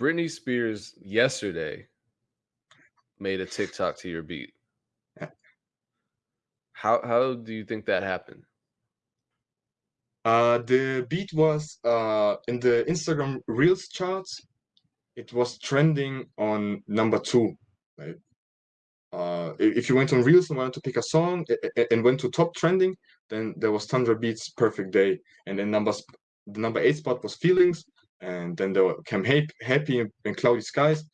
Britney Spears yesterday made a TikTok to your beat. How how do you think that happened? Uh, the beat was uh, in the Instagram Reels charts. It was trending on number two. Right? Uh, if you went on Reels and wanted to pick a song and went to top trending, then there was Tundra Beats Perfect Day, and then numbers the number eight spot was Feelings, and then there came Happy and Cloudy Skies.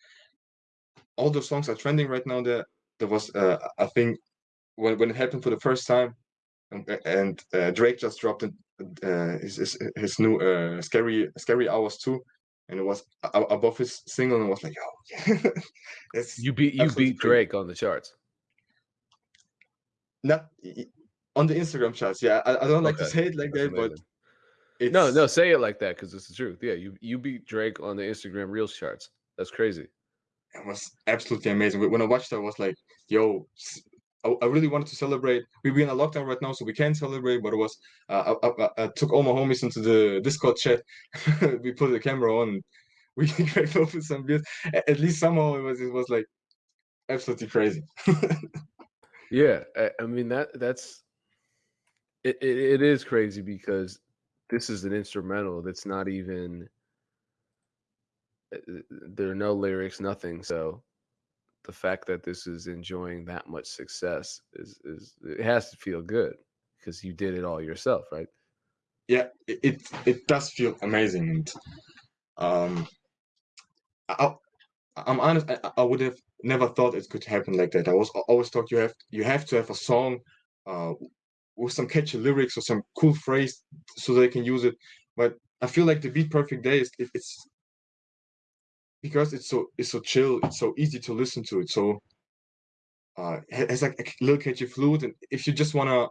All those songs are trending right now. There, there was uh, I think when when it happened for the first time, and, and uh, Drake just dropped uh, his, his, his new uh, scary scary hours too, and it was above his single, and was like, oh, yo, you beat you beat Drake crazy. on the charts. Not on the Instagram charts. Yeah, I, I don't like okay. to say it like That's that, amazing. but no, no, say it like that because it's the truth. Yeah, you you beat Drake on the Instagram Reels charts. That's crazy. It was absolutely amazing. When I watched it, I was like, "Yo, I, I, really wanted to celebrate. We're in a lockdown right now, so we can't celebrate. But it was uh, I, I, I, took all my homies into the Discord chat. we put the camera on. We cracked open some beers. At least somehow it was it was like absolutely crazy. yeah, I, I, mean that that's it, it. It is crazy because this is an instrumental that's not even. Uh, there are no lyrics, nothing. So the fact that this is enjoying that much success is is it has to feel good because you did it all yourself, right? Yeah, it it does feel amazing, um, I, I'm honest. I, I would have never thought it could happen like that. I was always thought you have you have to have a song uh, with some catchy lyrics or some cool phrase so they can use it. But I feel like the Beat Perfect Day is it, it's because it's so it's so chill, it's so easy to listen to it. So uh, it's like a little catchy flute, and if you just wanna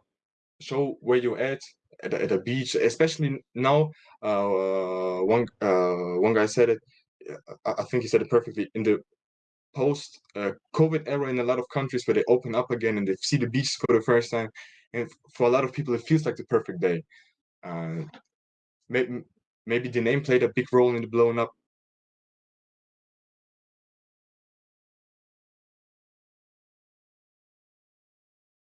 show where you're at at a, at a beach, especially now, uh, one uh, one guy said it. I, I think he said it perfectly in the post uh, COVID era in a lot of countries where they open up again and they see the beaches for the first time, and for a lot of people it feels like the perfect day. Uh, maybe maybe the name played a big role in the blowing up